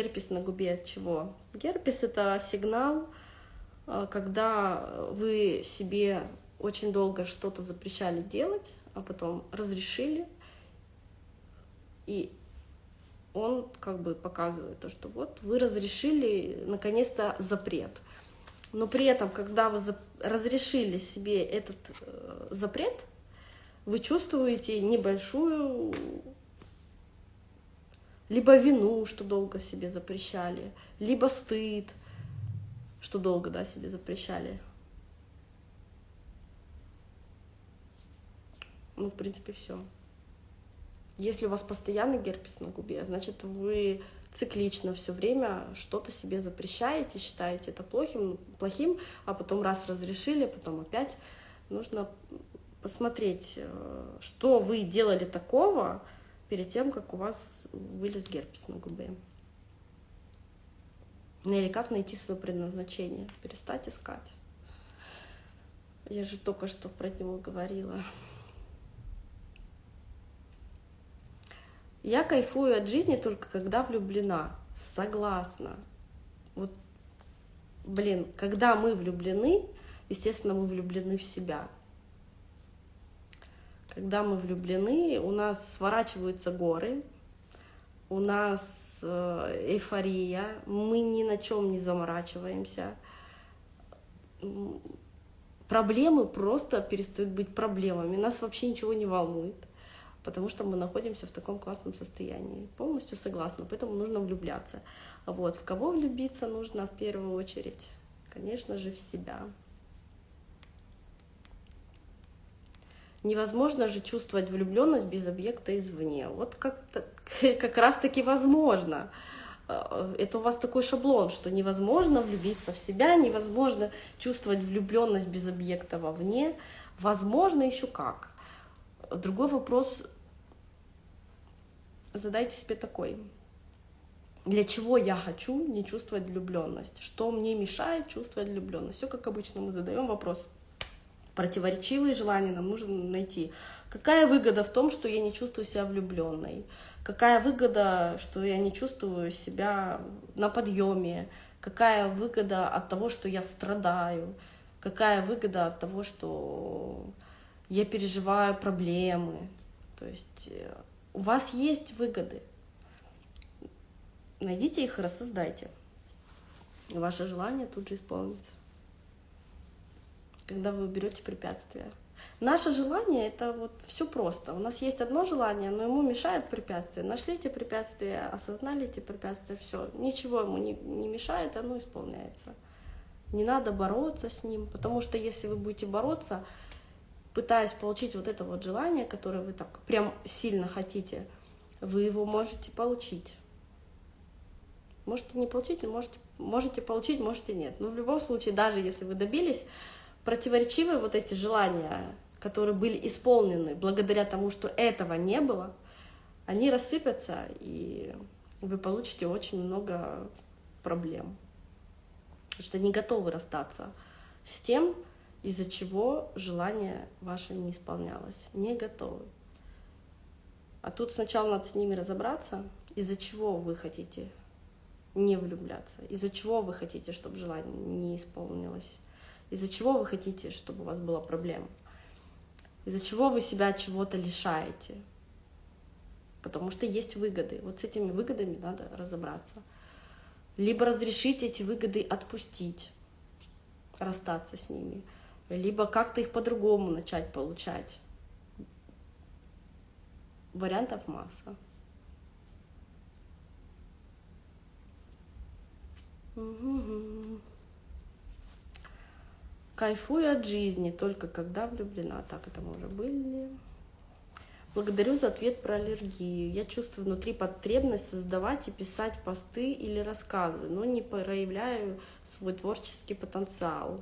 Герпес на губе от чего? Герпес это сигнал, э, когда вы себе очень долго что-то запрещали делать, а потом разрешили, и он как бы показывает то, что вот вы разрешили наконец-то запрет. Но при этом, когда вы разрешили себе этот э, запрет, вы чувствуете небольшую либо вину, что долго себе запрещали, либо стыд, что долго да, себе запрещали. Ну, в принципе, все. Если у вас постоянный герпес на губе, значит, вы циклично все время что-то себе запрещаете, считаете это плохим, плохим, а потом раз разрешили, потом опять нужно посмотреть, э, что вы делали такого, перед тем, как у вас вылез герпес на губе. Ну или как найти свое предназначение, перестать искать. Я же только что про него говорила. Я кайфую от жизни только когда влюблена. Согласна. Вот, блин, когда мы влюблены, естественно, мы влюблены в себя когда мы влюблены, у нас сворачиваются горы, у нас э, эйфория, мы ни на чем не заморачиваемся. Проблемы просто перестают быть проблемами, нас вообще ничего не волнует, потому что мы находимся в таком классном состоянии. Полностью согласна, поэтому нужно влюбляться. Вот. В кого влюбиться нужно в первую очередь? Конечно же, в себя. Невозможно же чувствовать влюбленность без объекта извне. Вот как, как раз-таки возможно. Э, это у вас такой шаблон, что невозможно влюбиться в себя, невозможно чувствовать влюбленность без объекта вовне. Возможно еще как. Другой вопрос задайте себе такой. Для чего я хочу не чувствовать влюбленность? Что мне мешает чувствовать влюбленность? Все как обычно мы задаем вопрос противоречивые желания нам нужно найти. Какая выгода в том, что я не чувствую себя влюбленной? Какая выгода, что я не чувствую себя на подъеме? Какая выгода от того, что я страдаю? Какая выгода от того, что я переживаю проблемы? То есть э, у вас есть выгоды. Найдите их и рассоздайте. Ваше желание тут же исполнится когда вы уберете препятствия. Наше желание — это вот все просто. У нас есть одно желание, но ему мешает препятствие. Нашли эти препятствия, осознали эти препятствия, все. Ничего ему не, не мешает, оно исполняется. Не надо бороться с ним, потому что если вы будете бороться, пытаясь получить вот это вот желание, которое вы так прям сильно хотите, вы его можете получить. Можете не получить, можете, можете получить, можете нет. Но в любом случае, даже если вы добились противоречивые вот эти желания, которые были исполнены благодаря тому, что этого не было, они рассыпятся, и вы получите очень много проблем. Потому что не готовы расстаться с тем, из-за чего желание ваше не исполнялось. Не готовы. А тут сначала надо с ними разобраться, из-за чего вы хотите не влюбляться, из-за чего вы хотите, чтобы желание не исполнилось. Из-за чего вы хотите, чтобы у вас была проблема? Из-за чего вы себя чего-то лишаете? Потому что есть выгоды. Вот с этими выгодами надо разобраться. Либо разрешить эти выгоды отпустить, расстаться с ними, либо как-то их по-другому начать получать. Вариантов масса. Угу. Кайфую от жизни, только когда влюблена. Так, это мы уже были. Благодарю за ответ про аллергию. Я чувствую внутри потребность создавать и писать посты или рассказы, но не проявляю свой творческий потенциал.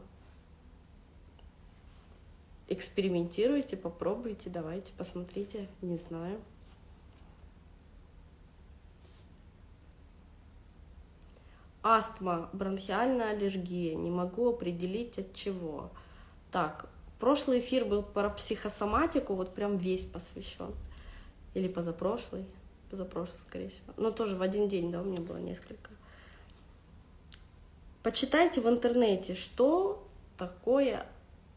Экспериментируйте, попробуйте, давайте, посмотрите, не знаю. Астма, бронхиальная аллергия, не могу определить от чего. Так, прошлый эфир был про психосоматику, вот прям весь посвящен. Или позапрошлый. позапрошлый, скорее всего. Но тоже в один день, да, у меня было несколько. Почитайте в интернете, что такое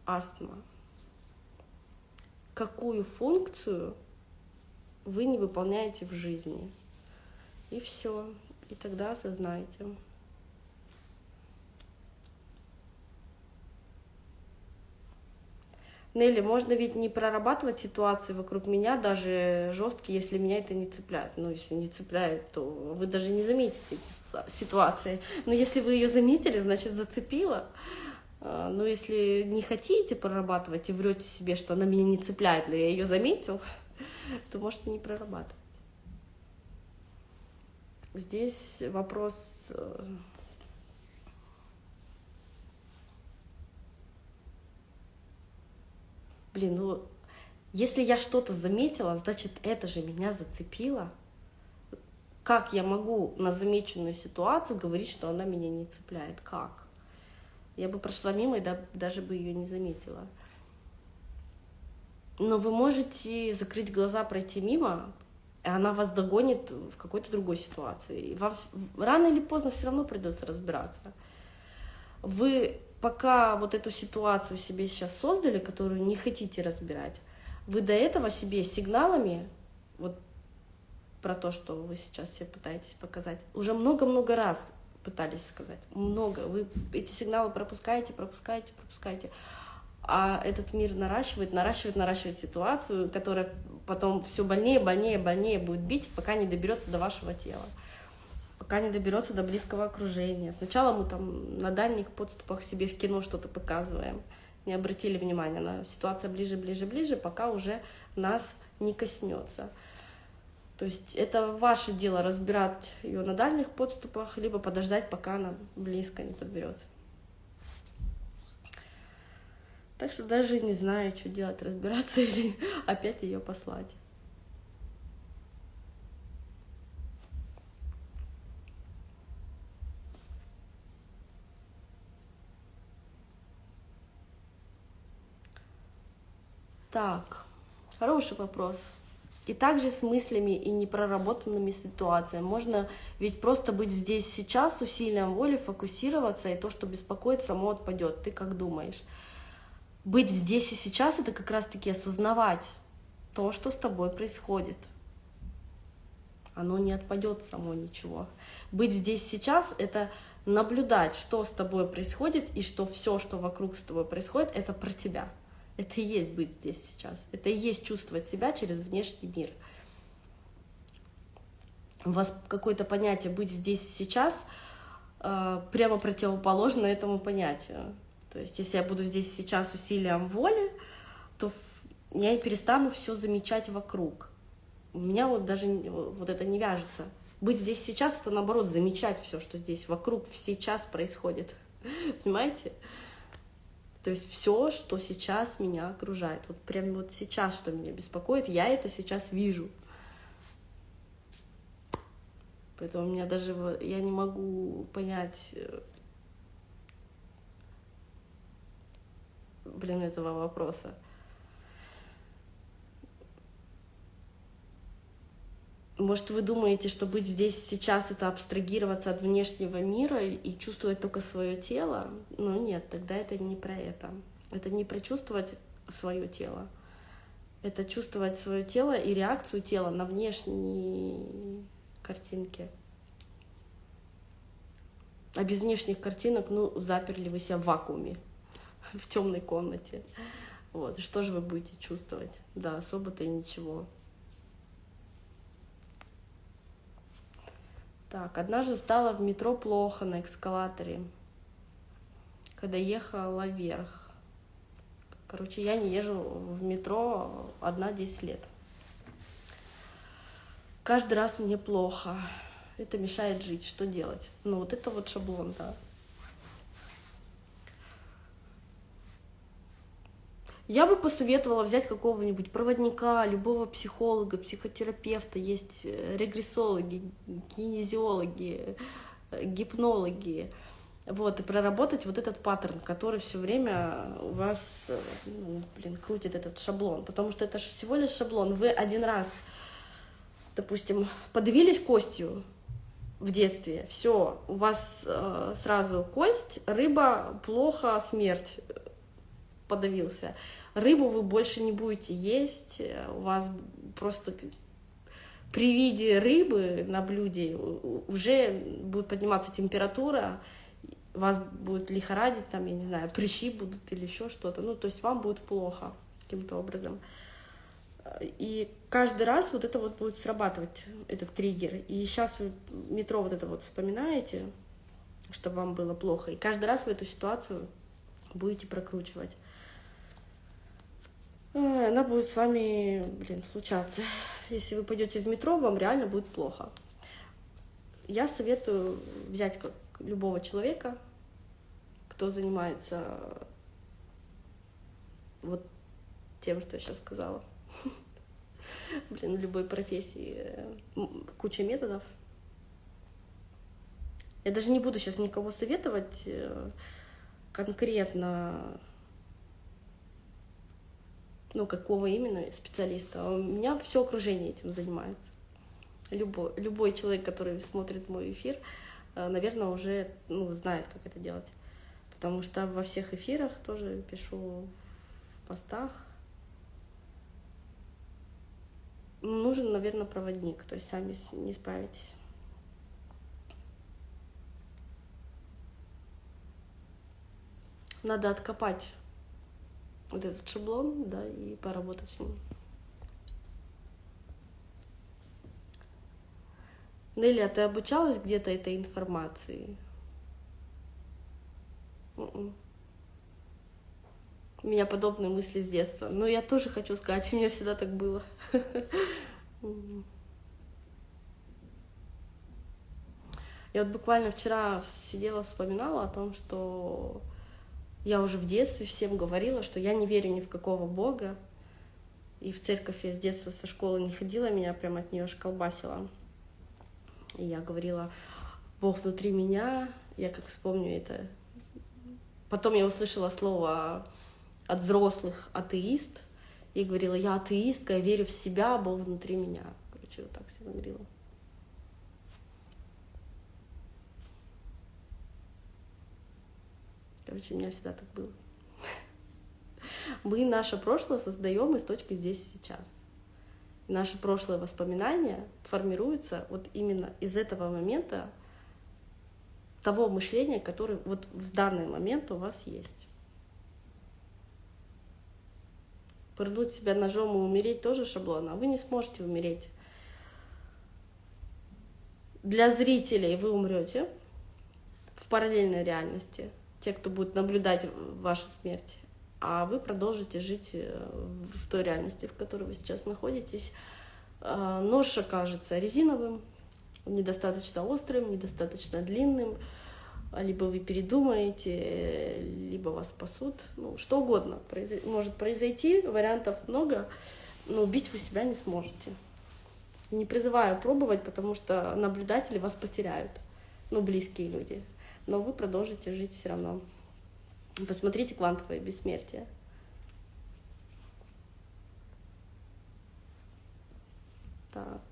астма. Какую функцию вы не выполняете в жизни. И все. И тогда осознайте. Нелли, можно ведь не прорабатывать ситуации вокруг меня, даже жесткие, если меня это не цепляет. Ну, если не цепляет, то вы даже не заметите эти ситуации. Но если вы ее заметили, значит, зацепила. А, но если не хотите прорабатывать и врете себе, что она меня не цепляет, но я ее заметил, то можете не прорабатывать. Здесь вопрос блин, ну, если я что-то заметила, значит, это же меня зацепило. Как я могу на замеченную ситуацию говорить, что она меня не цепляет? Как? Я бы прошла мимо и даже бы ее не заметила. Но вы можете закрыть глаза, пройти мимо, и она вас догонит в какой-то другой ситуации. И вам рано или поздно все равно придется разбираться. Вы пока вот эту ситуацию себе сейчас создали, которую не хотите разбирать, вы до этого себе сигналами, вот про то, что вы сейчас себе пытаетесь показать, уже много-много раз пытались сказать. Много. Вы эти сигналы пропускаете, пропускаете, пропускаете. А этот мир наращивает, наращивает, наращивает ситуацию, которая потом все больнее, больнее, больнее будет бить, пока не доберется до вашего тела пока не доберется до близкого окружения. Сначала мы там на дальних подступах себе в кино что-то показываем, не обратили внимания на ситуация ближе, ближе, ближе, пока уже нас не коснется. То есть это ваше дело разбирать ее на дальних подступах, либо подождать, пока она близко не подберется. Так что даже не знаю, что делать, разбираться или опять ее послать. Так, хороший вопрос. И также с мыслями и непроработанными ситуациями. Можно ведь просто быть здесь сейчас, усилием воли фокусироваться, и то, что беспокоит, само отпадет. Ты как думаешь? Быть здесь и сейчас — это как раз-таки осознавать то, что с тобой происходит. Оно не отпадет само ничего. Быть здесь сейчас — это наблюдать, что с тобой происходит, и что все, что вокруг с тобой происходит, это про тебя. Это и есть быть здесь сейчас. Это и есть чувствовать себя через внешний мир. У вас какое-то понятие быть здесь сейчас э, прямо противоположно этому понятию. То есть, если я буду здесь сейчас усилием воли, то я и перестану все замечать вокруг. У меня вот даже вот это не вяжется. Быть здесь сейчас это наоборот замечать все, что здесь вокруг сейчас происходит. Понимаете? То есть все, что сейчас меня окружает, вот прям вот сейчас, что меня беспокоит, я это сейчас вижу. Поэтому у меня даже я не могу понять, э, блин, этого вопроса. Может, вы думаете, что быть здесь сейчас — это абстрагироваться от внешнего мира и чувствовать только свое тело? Ну нет, тогда это не про это. Это не про чувствовать свое тело. Это чувствовать свое тело и реакцию тела на внешние картинки. А без внешних картинок, ну, заперли вы себя в вакууме, в темной комнате. Вот, что же вы будете чувствовать? Да, особо-то и ничего. Так, однажды стало в метро плохо на эскалаторе, когда ехала вверх. Короче, я не езжу в метро одна 10 лет. Каждый раз мне плохо. Это мешает жить. Что делать? Ну, вот это вот шаблон, да. Я бы посоветовала взять какого-нибудь проводника, любого психолога, психотерапевта, есть э, регрессологи, кинезиологи, э, гипнологи, вот, и проработать вот этот паттерн, который все время у вас, э, ну, блин, крутит этот шаблон, потому что это же всего лишь шаблон. Вы один раз допустим, подавились костью в детстве, все, у вас э, сразу кость, рыба, плохо, смерть, подавился. Рыбу вы больше не будете есть, у вас просто при виде рыбы на блюде уже будет подниматься температура, вас будет лихорадить, там, я не знаю, прыщи будут или еще что-то. Ну, то есть вам будет плохо каким-то образом. И каждый раз вот это вот будет срабатывать, этот триггер. И сейчас вы метро вот это вот вспоминаете, чтобы вам было плохо. И каждый раз в эту ситуацию будете прокручивать. Она будет с вами, блин, случаться. Если вы пойдете в метро, вам реально будет плохо. Я советую взять как любого человека, кто занимается вот тем, что я сейчас сказала. Блин, в любой профессии куча методов. Я даже не буду сейчас никого советовать э, конкретно, ну, какого именно специалиста. У меня все окружение этим занимается. Любой, любой человек, который смотрит мой эфир, э, наверное, уже ну, знает, как это делать. Потому что во всех эфирах тоже пишу в постах, нужен, наверное, проводник, то есть сами не справитесь. Надо откопать вот этот шаблон, да, и поработать с ним. Нелли, а ты обучалась где-то этой информации? М-м. У меня подобные мысли с детства. Но я тоже хочу сказать, у меня всегда так было. Я вот буквально вчера сидела, вспоминала о том, что я уже в детстве всем говорила, что я не верю ни в какого бога. И в церковь я с детства со школы не ходила, меня прям от нее колбасила. И я говорила, Бог внутри меня, я как вспомню это. Потом я услышала слово от взрослых атеист, и говорила, я атеистка, я верю в себя, Бог внутри меня. Короче, вот так все говорила. Короче, у меня всегда так было. Мы наше прошлое создаем из точки здесь и сейчас. Наши прошлые воспоминания формируются вот именно из этого момента того мышления, которое вот в данный момент у вас есть. пырнуть себя ножом и умереть тоже шаблон, а вы не сможете умереть. Для зрителей вы умрете в параллельной реальности, те, кто будет наблюдать вашу смерть, а вы продолжите жить э, в той реальности, в которой вы сейчас находитесь. А, нож окажется резиновым, недостаточно острым, недостаточно длинным, либо вы передумаете, либо вас спасут, ну, что угодно может произойти, вариантов много, но убить вы себя не сможете. Не призываю пробовать, потому что наблюдатели вас потеряют, ну, близкие люди, но вы продолжите жить все равно. Посмотрите «Квантовое бессмертие». Так.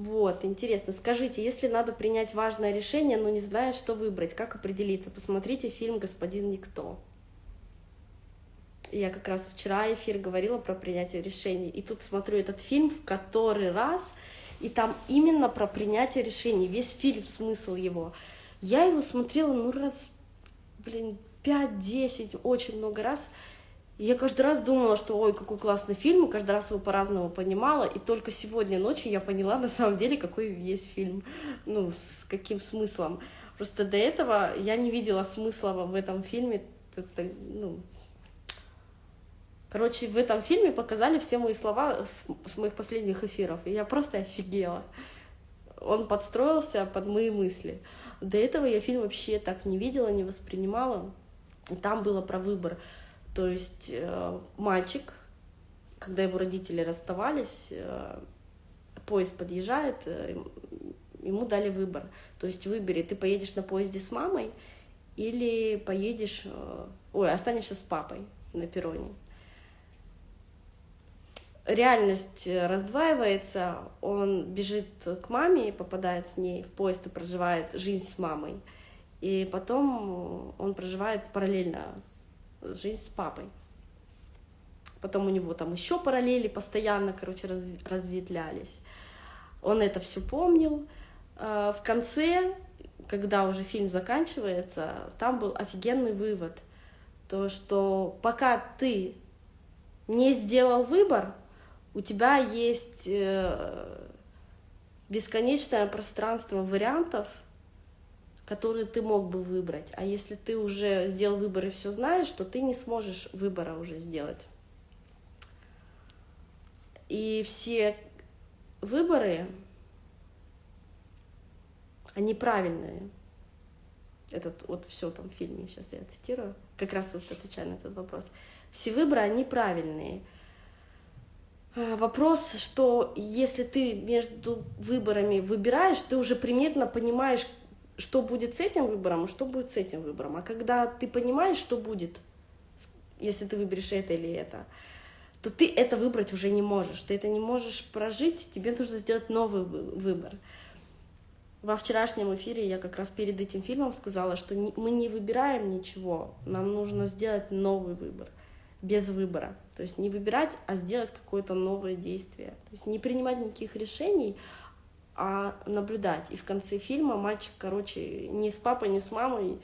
Вот, интересно. Скажите, если надо принять важное решение, но не зная, что выбрать, как определиться? Посмотрите фильм «Господин Никто». Я как раз вчера эфир говорила про принятие решений. И тут смотрю этот фильм в который раз, и там именно про принятие решений. Весь фильм, смысл его. Я его смотрела, ну, раз, блин, 5-10, очень много раз. И я каждый раз думала, что ой, какой классный фильм, и каждый раз его по-разному понимала, и только сегодня ночью я поняла на самом деле, какой есть фильм, ну, с каким смыслом. Просто до этого я не видела смысла в этом фильме, это, ну, Короче, в этом фильме показали все мои слова с, с моих последних эфиров, и я просто офигела. Он подстроился под мои мысли. До этого я фильм вообще так не видела, не воспринимала. И там было про выбор то есть э, мальчик когда его родители расставались, э, поезд подъезжает, э, ему дали выбор. То есть выбери, ты поедешь на поезде с мамой или поедешь, ой, останешься с папой на перроне. Реальность раздваивается, он бежит к маме, попадает с ней в поезд и проживает жизнь с мамой. И потом он проживает параллельно жизнь с папой. Потом у него там еще параллели постоянно, короче, разветвлялись. Он это все помнил. А, в конце, когда уже фильм заканчивается, там был офигенный вывод. То, что пока ты не сделал выбор, у тебя есть э, бесконечное пространство вариантов, которые ты мог бы выбрать. А если ты уже сделал выбор и все знаешь, то ты не сможешь выбора уже сделать. И все выборы, они правильные. Этот вот все там в фильме, сейчас я цитирую, как раз вот отвечаю на этот вопрос. Все выборы, они правильные. А, вопрос, что если ты между выборами выбираешь, ты уже примерно понимаешь, что будет с этим выбором, и что будет с этим выбором. А когда ты понимаешь, что будет, если ты выберешь это или это, то ты это выбрать уже не можешь. Ты это не можешь прожить, тебе нужно сделать новый выбор. Во вчерашнем эфире я как раз перед этим фильмом сказала, что мы не выбираем ничего, нам нужно сделать новый выбор, без выбора. То есть не выбирать, а сделать какое-то новое действие. То есть не принимать никаких решений, а наблюдать. И в конце фильма мальчик, короче, ни с папой, ни с мамой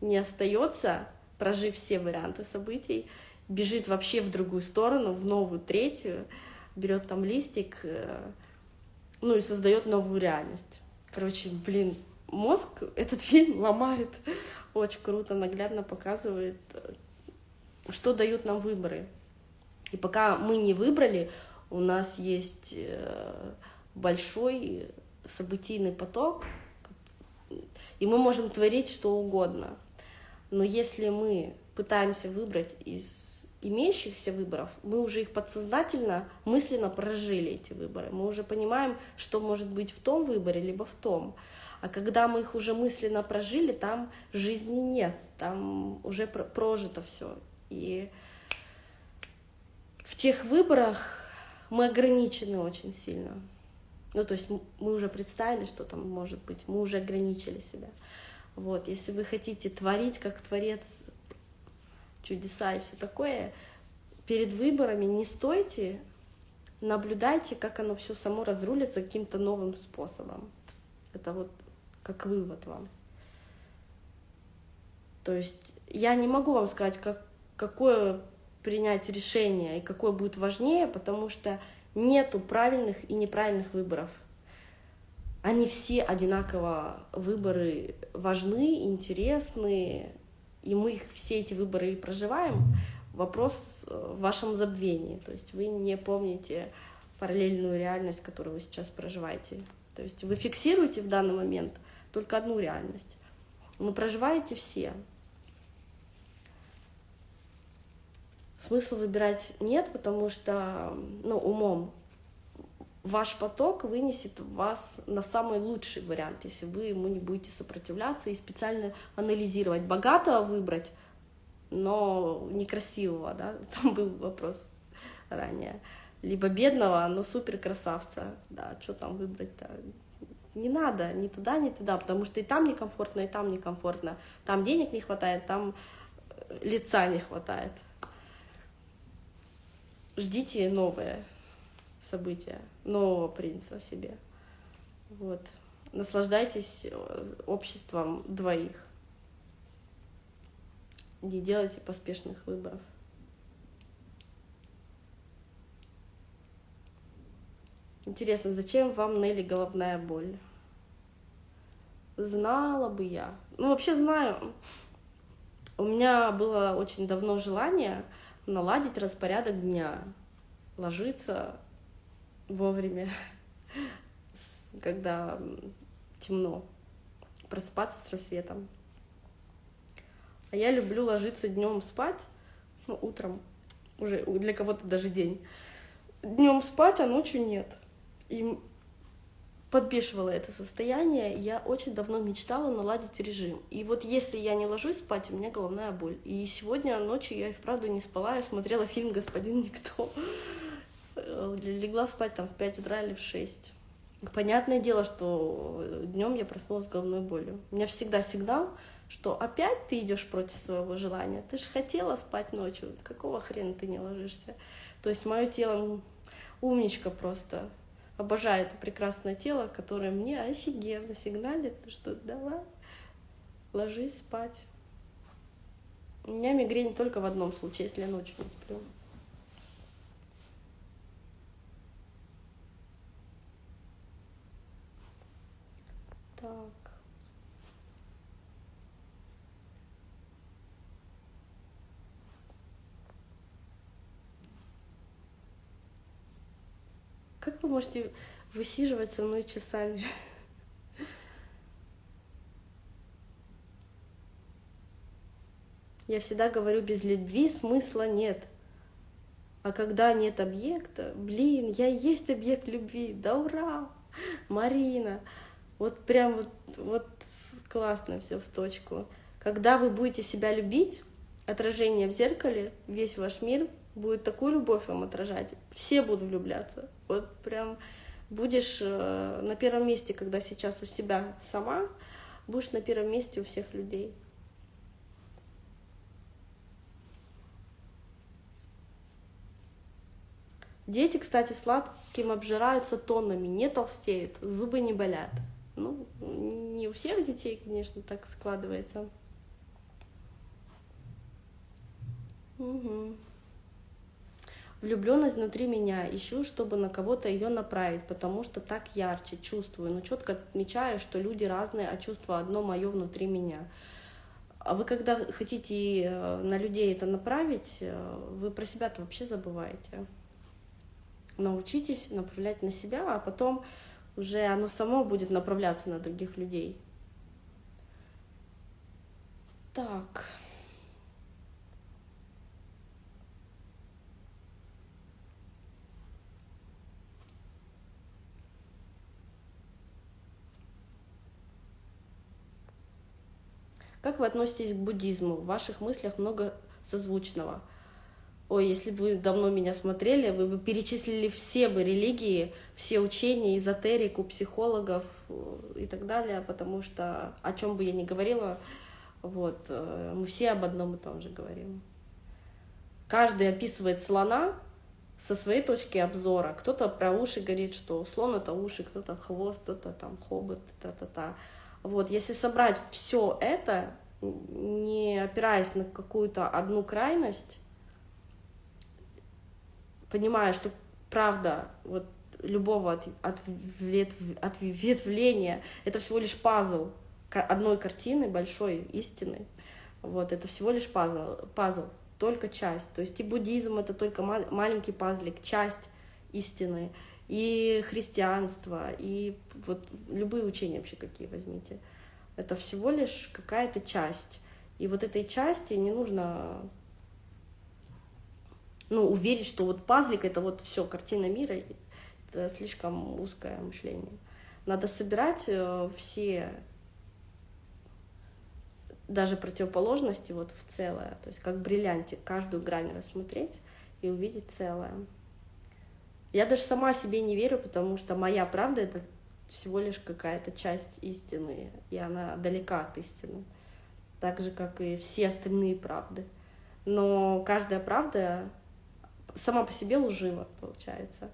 не остается, прожив все варианты событий, бежит вообще в другую сторону, в новую, третью, берет там листик, э, ну и создает новую реальность. Короче, блин, мозг этот фильм ломает. Очень круто, наглядно показывает, э, что дают нам выборы. И пока мы не выбрали, у нас есть э, большой событийный поток, и мы можем творить что угодно. Но если мы пытаемся выбрать из имеющихся выборов, мы уже их подсознательно, мысленно прожили эти выборы. Мы уже понимаем, что может быть в том выборе, либо в том. А когда мы их уже мысленно прожили, там жизни нет, там уже прожито все. И в тех выборах мы ограничены очень сильно. Ну, то есть мы уже представили, что там может быть, мы уже ограничили себя. Вот, если вы хотите творить как творец чудеса и все такое, перед выборами не стойте, наблюдайте, как оно все само разрулится каким-то новым способом. Это вот как вывод вам. То есть я не могу вам сказать, как, какое принять решение и какое будет важнее, потому что нету правильных и неправильных выборов. Они все одинаково выборы важны, интересны, и мы их, все эти выборы и проживаем, вопрос э, в вашем забвении. То есть вы не помните параллельную реальность, которую вы сейчас проживаете. То есть вы фиксируете в данный момент только одну реальность, но проживаете все. Смысла выбирать нет, потому что ну, умом ваш поток вынесет вас на самый лучший вариант, если вы ему не будете сопротивляться и специально анализировать. Богатого выбрать, но некрасивого, да, там был вопрос ранее. Либо бедного, но супер красавца, да, что там выбрать-то? Не надо ни туда, ни туда, потому что и там некомфортно, и там некомфортно. Там денег не хватает, там э, лица не хватает. Ждите новое события, нового принца себе. Вот. Наслаждайтесь э, обществом двоих. Не делайте поспешных выборов. Интересно, зачем вам Нелли головная боль? Знала бы я. Ну, вообще знаю. У меня было очень давно желание наладить распорядок дня. Ложиться вовремя, когда темно, просыпаться с рассветом. А я люблю ложиться днем спать, ну, утром, уже для кого-то даже день. днем спать, а ночью нет. И подбешивало это состояние. Я очень давно мечтала наладить режим. И вот если я не ложусь спать, у меня головная боль. И сегодня ночью я и вправду не спала, я смотрела фильм «Господин Никто». Легла спать там в 5 утра или в 6. Понятное дело, что днем я проснулась с головной болью. У меня всегда сигнал, что опять ты идешь против своего желания. Ты же хотела спать ночью, какого хрена ты не ложишься? То есть мое тело умничка просто. Обожаю это прекрасное тело, которое мне офигенно сигналит, что давай, ложись спать. У меня мигрень только в одном случае, если я ночью не сплю. Так. Можете высиживать со мной часами? Я всегда говорю, без любви смысла нет. А когда нет объекта, блин, я есть объект любви, да ура! Марина, вот прям вот, вот классно все в точку. Когда вы будете себя любить, отражение в зеркале, весь ваш мир будет такую любовь вам отражать, все будут влюбляться. Вот прям будешь э, на первом месте, когда сейчас у себя сама, будешь на первом месте у всех людей. Дети, кстати, сладким обжираются тоннами, не толстеют, зубы не болят. Ну, не у всех детей, конечно, так складывается. Угу. Влюбленность внутри меня, ищу, чтобы на кого-то ее направить, потому что так ярче чувствую, но четко отмечаю, что люди разные, а чувство одно мое внутри меня. А вы когда хотите э, на людей это направить, э, вы про себя-то вообще забываете. Научитесь направлять на себя, а потом уже оно само будет направляться на других людей. Так. Как вы относитесь к буддизму? В ваших мыслях много созвучного. Ой, если бы вы давно меня смотрели, вы бы перечислили все бы религии, все учения, эзотерику, психологов э, и так далее, потому что о чем бы я ни говорила, вот, э, мы все об одном и том же говорим. Каждый описывает слона со своей точки обзора. Кто-то про уши говорит, что слон это уши, кто-то хвост, кто-то там хобот, та-та-та. Вот, если собрать все это, не опираясь на какую-то одну крайность, понимая, что правда вот любого от, от, ответвления это всего лишь пазл одной картины, большой истины. Вот, это всего лишь пазл, пазл, только часть. То есть и буддизм это только маленький пазлик, часть истины и христианство, и вот любые учения вообще какие возьмите. Это всего лишь какая-то часть. И вот этой части не нужно ну, уверить, что вот пазлик — это вот все картина мира, это слишком узкое мышление. Надо собирать э, все даже противоположности вот в целое, то есть как бриллиантик, каждую грань рассмотреть и увидеть целое. Я даже сама себе не верю, потому что моя правда — это всего лишь какая-то часть истины, и она далека от истины, так же, как и все остальные правды. Но каждая правда сама по себе лжива, получается.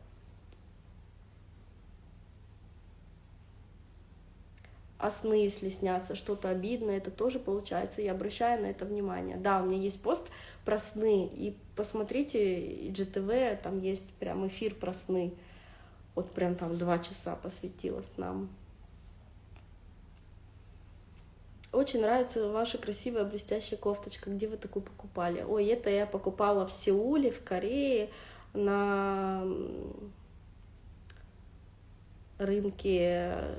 А сны, если снятся что-то обидное, это тоже получается, я обращаю на это внимание. Да, у меня есть пост про сны, и посмотрите, GTV, там есть прям эфир про сны. Вот прям там два часа посвятила снам. Очень нравится ваша красивая блестящая кофточка. Где вы такую покупали? Ой, это я покупала в Сеуле, в Корее, на рынке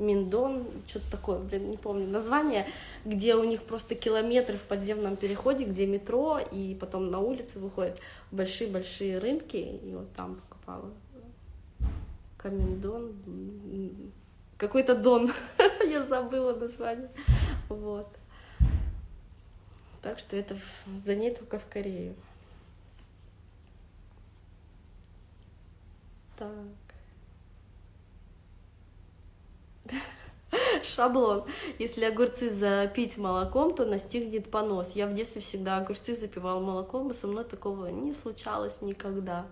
Миндон, что-то такое, блин, не помню название, где у них просто километры в подземном переходе, где метро, и потом на улице выходят большие-большие рынки, и вот там покупала. Камендон, какой-то Дон, я забыла название, вот. Так что это за ней только в Корею. Так. Шаблон. Если огурцы запить молоком, то настигнет понос. Я в детстве всегда огурцы запивала молоком, и со мной такого не случалось никогда.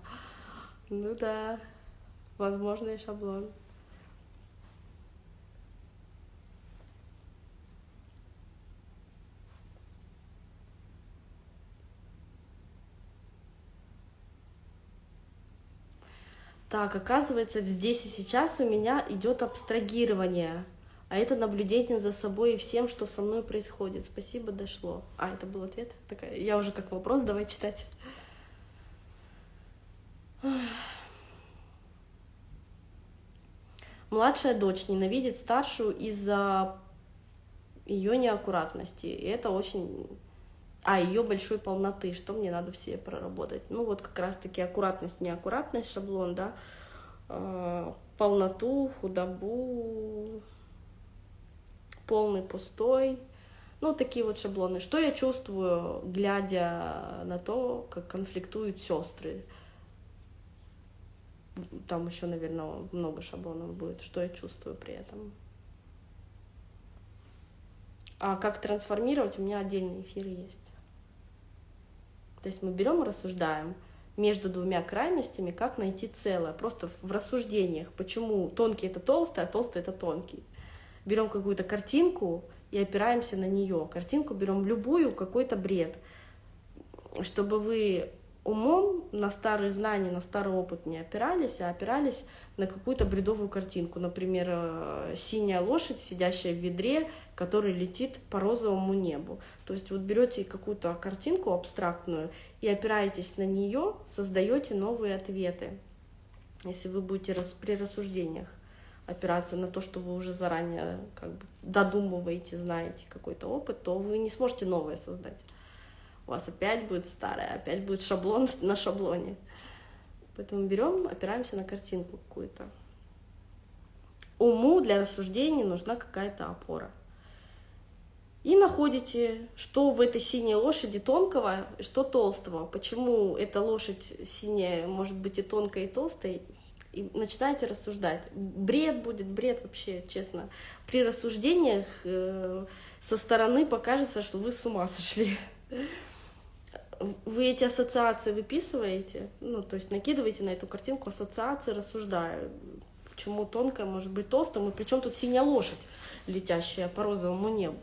Ну да, возможный шаблон. Так, оказывается, здесь и сейчас у меня идет абстрагирование, а это наблюдение за собой и всем, что со мной происходит. Спасибо, дошло. А, это был ответ? Такая, я уже как вопрос, давай читать. Младшая дочь ненавидит старшую из-за ее неаккуратности. И это очень а ее большой полноты, что мне надо в себе проработать. Ну вот как раз-таки аккуратность, неаккуратность, шаблон, да, э, полноту, худобу, полный, пустой, ну такие вот шаблоны. Что я чувствую, глядя на то, как конфликтуют сестры? Там еще, наверное, много шаблонов будет. Что я чувствую при этом? А как трансформировать, у меня отдельный эфир есть. То есть мы берем и рассуждаем между двумя крайностями, как найти целое, просто в рассуждениях, почему тонкий это толстый, а толстый это тонкий. Берем какую-то картинку и опираемся на нее. Картинку берем любую, какой-то бред, чтобы вы умом на старые знания, на старый опыт не опирались, а опирались на какую-то бредовую картинку. Например, э, синяя лошадь, сидящая в ведре, который летит по розовому небу. То есть вот берете какую-то картинку абстрактную и опираетесь на нее, создаете новые ответы. Если вы будете при рассуждениях опираться на то, что вы уже заранее как бы додумываете, знаете какой-то опыт, то вы не сможете новое создать у вас опять будет старое, опять будет шаблон на шаблоне. Поэтому берем, опираемся на картинку какую-то. Уму для рассуждений нужна какая-то опора. И находите, что в этой синей лошади тонкого, что толстого. Почему эта лошадь синяя может быть и тонкой, и толстой. И начинаете рассуждать. Бред будет, бред вообще, честно. При рассуждениях э, со стороны покажется, что вы с ума сошли вы эти ассоциации выписываете, ну, то есть накидываете на эту картинку ассоциации, рассуждая, почему тонкая может быть толстым, и причем тут синяя лошадь, летящая по розовому небу.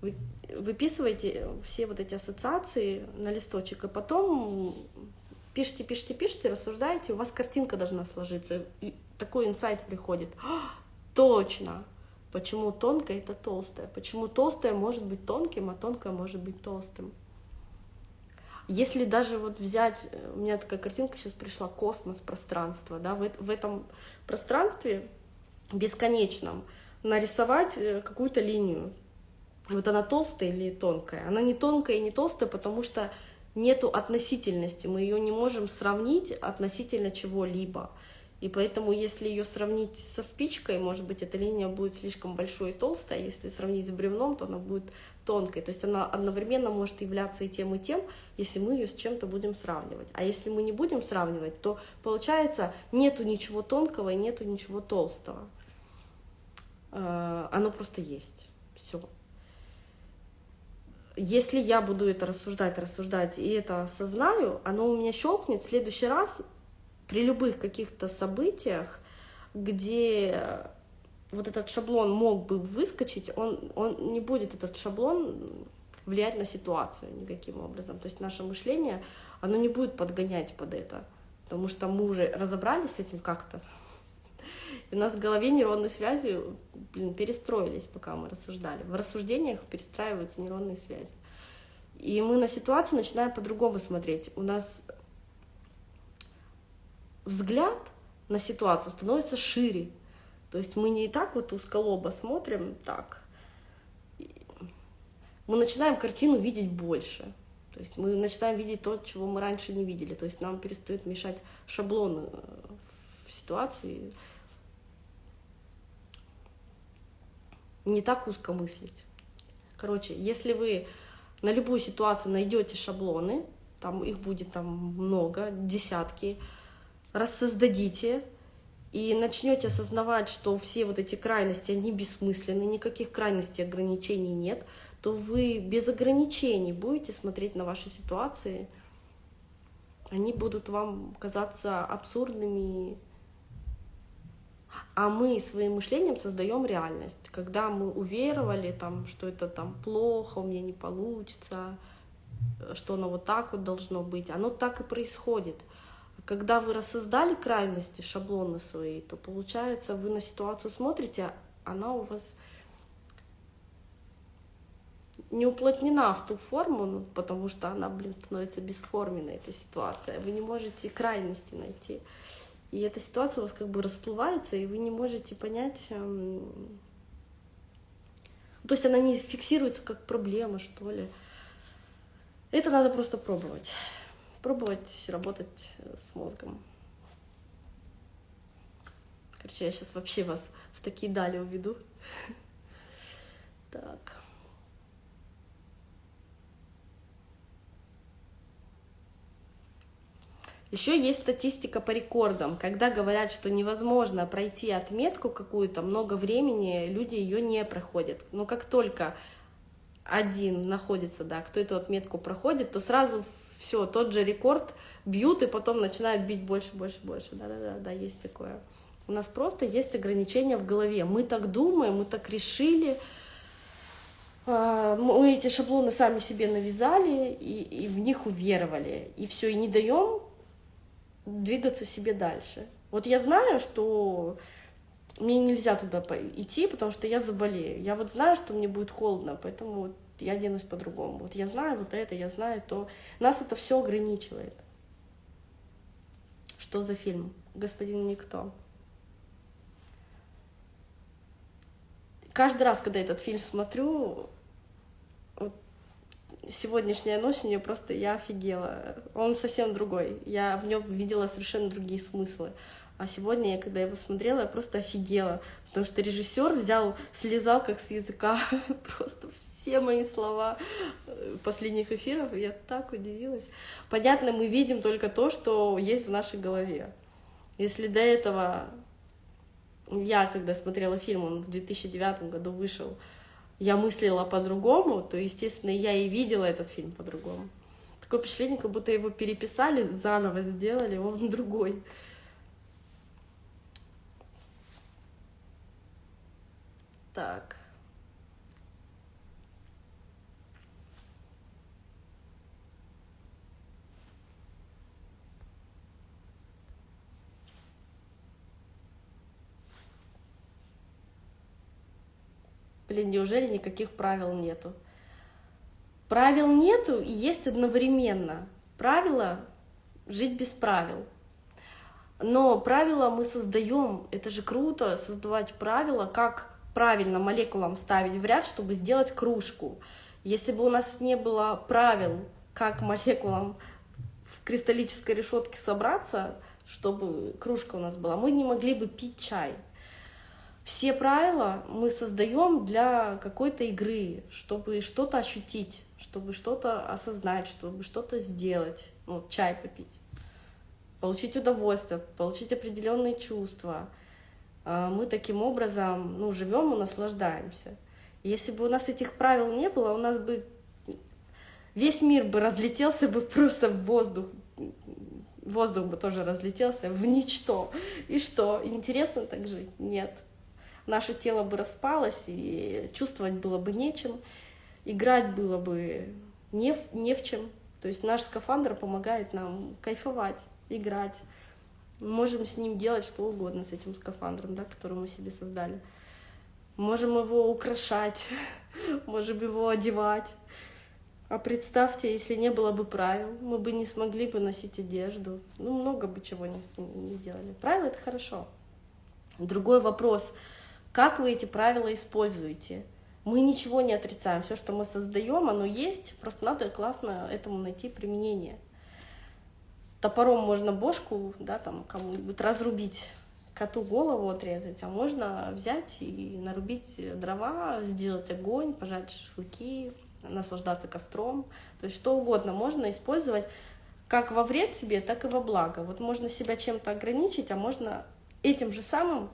Вы выписываете все вот эти ассоциации на листочек, и потом пишите, пишите, пишите, рассуждаете, у вас картинка должна сложиться. И такой инсайт приходит. А, точно! Почему тонкая это толстая? Почему толстая может быть тонким, а тонкая может быть толстым? Если даже вот взять, э, у меня такая картинка сейчас пришла, космос, пространство, да, в, в этом пространстве бесконечном нарисовать э, какую-то линию. Вот она толстая или тонкая? Она не тонкая и не толстая, потому что нету относительности, мы ее не можем сравнить относительно чего-либо. И поэтому, если ее сравнить со спичкой, может быть, эта линия будет слишком большой и толстой, если сравнить с бревном, то она будет тонкой. То есть она одновременно может являться и тем, и тем, если мы ее с чем-то будем сравнивать. А если мы не будем сравнивать, то получается нету ничего тонкого и нету ничего толстого. Э, оно просто есть. Все. Если я буду это рассуждать, рассуждать и это осознаю, оно у меня щелкнет в следующий раз при любых каких-то событиях, где вот этот шаблон мог бы выскочить, он, он не будет этот шаблон влиять на ситуацию никаким образом. То есть наше мышление, оно не будет подгонять под это, потому что мы уже разобрались с этим как-то. И у нас в голове нейронные связи блин, перестроились, пока мы рассуждали. В рассуждениях перестраиваются нейронные связи. И мы на ситуацию начинаем по-другому смотреть. У нас взгляд на ситуацию становится шире, То есть мы не и так вот узколобо смотрим, так. Мы начинаем картину видеть больше. То есть мы начинаем видеть то, чего мы раньше не видели. То есть нам перестают мешать шаблоны э, в ситуации. Не так узко мыслить. Короче, если вы на любую ситуацию найдете шаблоны, там их будет там много, десятки, рассоздадите и начнете осознавать, что все вот эти крайности, они бессмысленны, никаких крайностей, ограничений нет, то вы без ограничений будете смотреть на ваши ситуации, они будут вам казаться абсурдными, а мы своим мышлением создаем реальность. Когда мы уверовали, там, что это там плохо, у меня не получится, что оно вот так вот должно быть, оно так и происходит. Когда вы рассоздали крайности, шаблоны свои, то получается, вы на ситуацию смотрите, она у вас не уплотнена в ту форму, ну, потому что она, блин, становится бесформенной, эта ситуация. Вы не можете крайности найти. И эта ситуация у вас как бы расплывается, и вы не можете понять... Эм... То есть она не фиксируется как проблема, что ли. Это надо просто пробовать. Пробовать работать с мозгом. Короче, я сейчас вообще вас в такие дали уведу. Так. Еще есть статистика по рекордам. Когда говорят, что невозможно пройти отметку какую-то много времени, люди ее не проходят. Но как только один находится, да, кто эту отметку проходит, то сразу все, тот же рекорд бьют и потом начинают бить больше, больше, больше. Да-да-да, да, есть такое. У нас просто есть ограничения в голове. Мы так думаем, мы так решили, а, мы эти шаблоны сами себе навязали и, и в них уверовали. И все, и не даем двигаться себе дальше. Вот я знаю, что мне нельзя туда идти, потому что я заболею. Я вот знаю, что мне будет холодно, поэтому я оденусь по-другому. Вот я знаю вот это, я знаю то. Нас это все ограничивает. Что за фильм? Господин Никто. Каждый раз, когда этот фильм смотрю, сегодняшняя ночь у нее просто я офигела. Он совсем другой. Я в нем видела совершенно другие смыслы. А сегодня, я, когда его смотрела, я просто офигела, потому что режиссер взял, слезал как с языка просто все мои слова э, последних эфиров, я так удивилась. Понятно, мы видим только то, что есть в нашей голове. Если до этого я, когда смотрела фильм, он в 2009 году вышел, я мыслила по-другому, то, естественно, я и видела этот фильм по-другому. Такое впечатление, как будто его переписали, заново сделали, он другой. Так. Блин, неужели никаких правил нету? Правил нету и есть одновременно. Правило — жить без правил. Но правила мы создаем. Это же круто, создавать правила, как правильно молекулам ставить в ряд, чтобы сделать кружку. Если бы у нас не было правил, как молекулам в кристаллической решетке собраться, чтобы кружка у нас была, мы не могли бы пить чай. Все правила мы создаем для какой-то игры, чтобы что-то ощутить, чтобы что-то осознать, чтобы что-то сделать, ну, чай попить, получить удовольствие, получить определенные чувства. А, мы таким образом ну, живем и наслаждаемся. Если бы у нас этих правил не было, у нас бы весь мир бы разлетелся бы просто в воздух, воздух бы тоже разлетелся в ничто. И что, интересно так жить? Нет наше тело бы распалось, и чувствовать было бы нечем, играть было бы не в, не в чем. То есть наш скафандр помогает нам кайфовать, играть. Мы можем с ним делать что угодно, с этим скафандром, да, который мы себе создали. Можем его украшать, можем его одевать. А представьте, если не было бы правил, мы бы не смогли бы носить одежду. Ну, много бы чего не, не делали. Правила — это хорошо. Другой вопрос, как вы эти правила используете? Мы ничего не отрицаем, все, что мы создаем, оно есть, просто надо классно этому найти применение. Топором можно бошку, да, там кому-нибудь разрубить, коту голову отрезать, а можно взять и нарубить дрова, сделать огонь, пожарить шашлыки, наслаждаться костром. То есть что угодно можно использовать как во вред себе, так и во благо. Вот можно себя чем-то ограничить, а можно этим же самым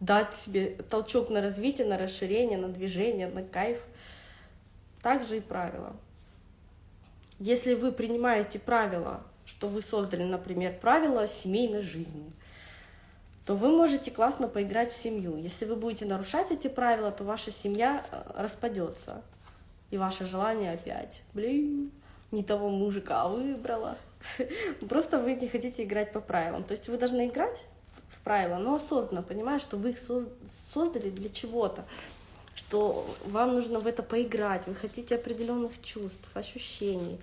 дать себе толчок на развитие, на расширение, на движение, на кайф. Также и правила. Если вы принимаете правила, что вы создали, например, правила семейной жизни, то вы можете классно поиграть в семью. Если вы будете нарушать эти правила, то ваша семья э, распадется. И ваше желание опять, блин, не того мужика выбрала. Просто вы не хотите играть по правилам. То есть вы должны играть в правила, но осознанно, понимая, что вы их создали для чего-то, что вам нужно в это поиграть, вы хотите определенных чувств, ощущений.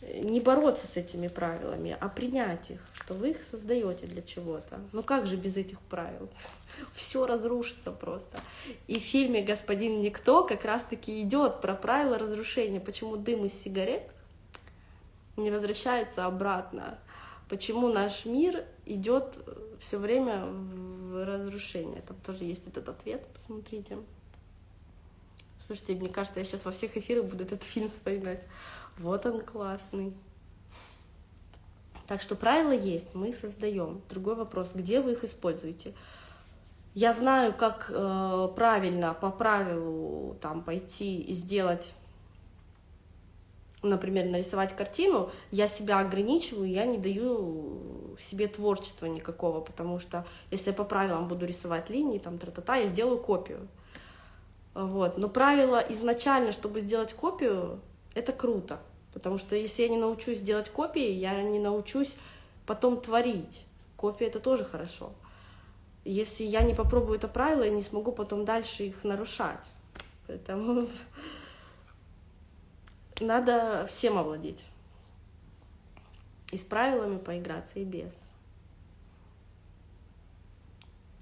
Не бороться с этими правилами, а принять их, что вы их создаете для чего-то. Ну как же без этих правил? Все разрушится просто. И в фильме «Господин Никто» как раз-таки идет про правила разрушения, почему дым из сигарет не возвращается обратно, почему наш мир идет все время в разрушение. Там тоже есть этот ответ, посмотрите. Слушайте, мне кажется, я сейчас во всех эфирах буду этот фильм вспоминать. Вот он классный. Так что правила есть, мы их создаем. Другой вопрос, где вы их используете? Я знаю, как э, правильно по правилу там пойти и сделать например, нарисовать картину, я себя ограничиваю, я не даю себе творчества никакого, потому что если я по правилам буду рисовать линии, там, тра-та-та, я сделаю копию. Вот. Но правило изначально, чтобы сделать копию, это круто, потому что если я не научусь делать копии, я не научусь потом творить. Копия — это тоже хорошо. Если я не попробую это правило, я не смогу потом дальше их нарушать. Поэтому надо всем овладеть. И с правилами поиграться, и без.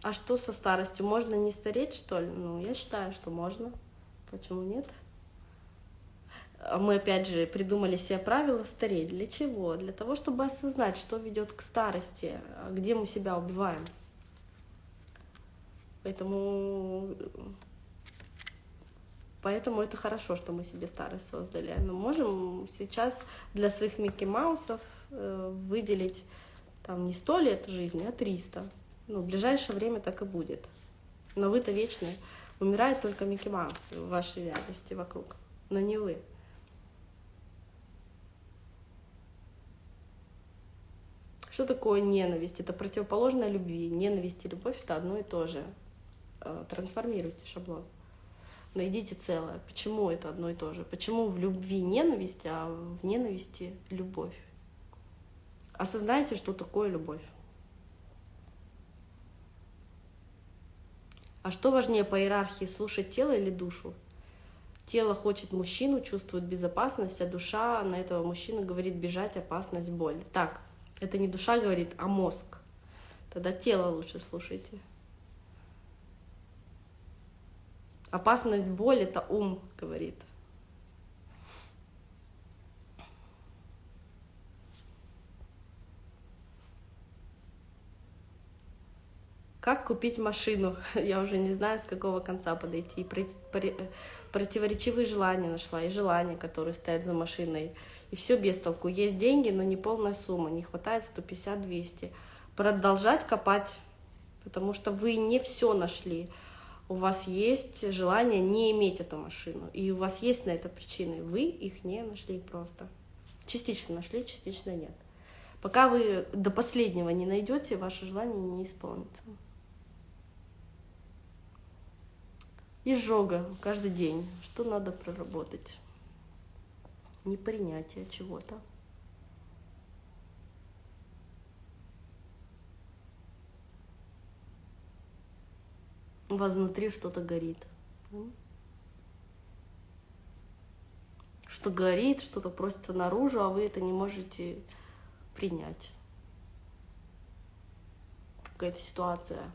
А что со старостью? Можно не стареть, что ли? Ну, я считаю, что можно. Почему нет? Мы, опять же, придумали себе правила стареть. Для чего? Для того, чтобы осознать, что ведет к старости, где мы себя убиваем. Поэтому Поэтому это хорошо, что мы себе старость создали. Мы можем сейчас для своих Микки Маусов э, выделить там не сто лет жизни, а 300. Ну, в ближайшее время так и будет. Но вы-то вечны. Умирает только Микки Маус в вашей реальности вокруг, но не вы. Что такое ненависть? Это противоположная любви. Ненависть и любовь — это одно и то же. Э, трансформируйте шаблон найдите целое. Почему это одно и то же? Почему в любви ненависть, а в ненависти любовь? Осознайте, что такое любовь. А что важнее по иерархии, слушать тело или душу? Тело хочет мужчину, чувствует безопасность, а душа на этого мужчину говорит бежать, опасность, боль. Так, это не душа говорит, а мозг. Тогда тело лучше слушайте. Опасность боли — это ум, говорит. Как купить машину? Я уже не знаю, с какого конца подойти. Противоречивые желания нашла, и желания, которые стоят за машиной. И все без толку. Есть деньги, но не полная сумма. Не хватает 150-200. Продолжать копать, потому что вы не все нашли у вас есть желание не иметь эту машину, и у вас есть на это причины, вы их не нашли просто. Частично нашли, частично нет. Пока вы до последнего не найдете, ваше желание не исполнится. Изжога каждый день. Что надо проработать? Непринятие чего-то. у вас внутри что-то горит. Что горит, что-то просится наружу, а вы это не можете принять. какая-то ситуация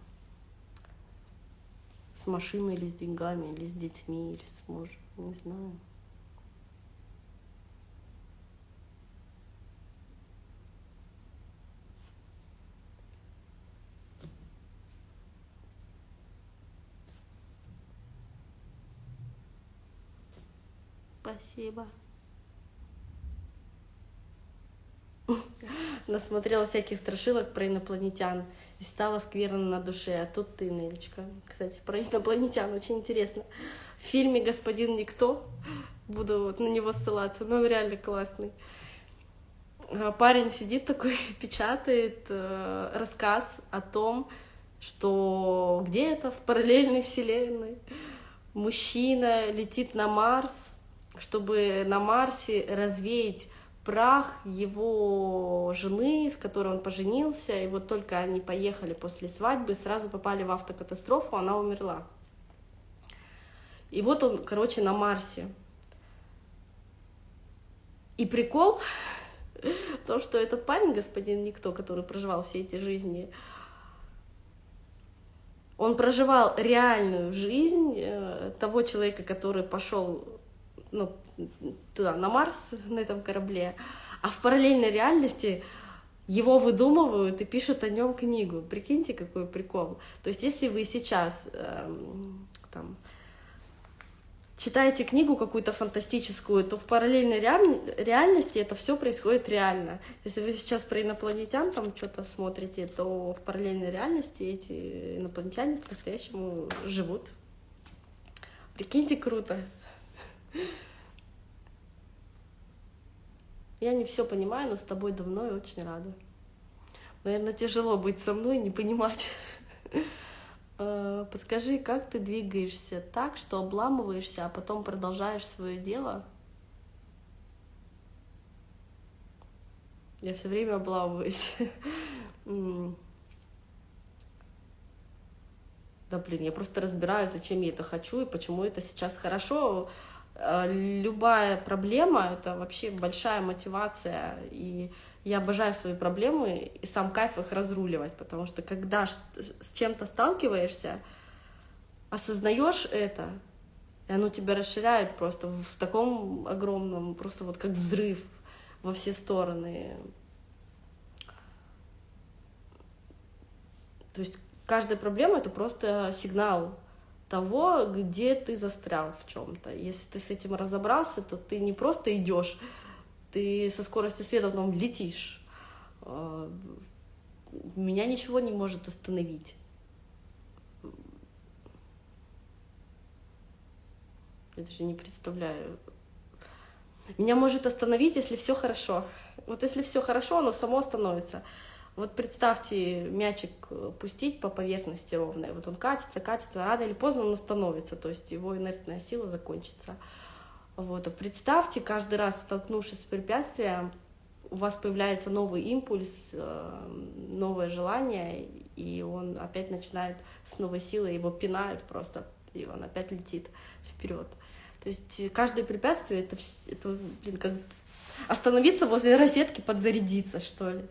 с машиной или с деньгами, или с детьми, или с мужем, не знаю. Спасибо. Насмотрела всяких страшилок про инопланетян и стало скверно на душе. А тут ты, Нелечка. Кстати, про инопланетян очень интересно. В фильме «Господин Никто» буду вот на него ссылаться, но он реально классный. А парень сидит такой, печатает э, рассказ о том, что где-то в параллельной вселенной мужчина летит на Марс, чтобы на Марсе развеять прах его жены, с которой он поженился, и вот только они поехали после свадьбы, сразу попали в автокатастрофу, она умерла. И вот он, короче, на Марсе. И прикол в том, что этот парень, господин Никто, который проживал все эти жизни, он проживал реальную жизнь э, того человека, который пошел ну, туда, на Марс, на этом корабле, а в параллельной реальности его выдумывают и пишут о нем книгу. Прикиньте, какой прикол. То есть, если вы сейчас эм, там, читаете книгу какую-то фантастическую, то в параллельной реальности это все происходит реально. Если вы сейчас про инопланетян там что-то смотрите, то в параллельной реальности эти инопланетяне по-настоящему живут. Прикиньте, круто. Я не все понимаю, но с тобой давно и очень рада. Наверное, тяжело быть со мной и не понимать. Э, подскажи, как ты двигаешься так, что обламываешься, а потом продолжаешь свое дело? Я все время обламываюсь. Да блин, я просто разбираю, зачем я это хочу и почему это сейчас хорошо. Э, любая проблема — это вообще большая мотивация, и я обожаю свои проблемы и сам кайф их разруливать, потому что когда с чем-то сталкиваешься, осознаешь это, и оно тебя расширяет просто в таком огромном, просто вот как взрыв во все стороны. То есть каждая проблема — это просто сигнал того, где ты застрял в чем-то. Если ты с этим разобрался, то ты не просто идешь, ты со скоростью света потом летишь. А, меня ничего не может остановить. Я даже не представляю. Меня может остановить, если все хорошо. Вот если все хорошо, оно само остановится. Вот представьте, мячик э, пустить по поверхности ровной, вот он катится, катится, рано или поздно он остановится, то есть его инертная сила закончится. Вот. А представьте, каждый раз столкнувшись с препятствием, у вас появляется новый импульс, э, новое желание, и он опять начинает с новой силой, его пинают просто, и он опять летит вперед. То есть каждое препятствие это, это блин, как остановиться возле розетки, подзарядиться, что ли.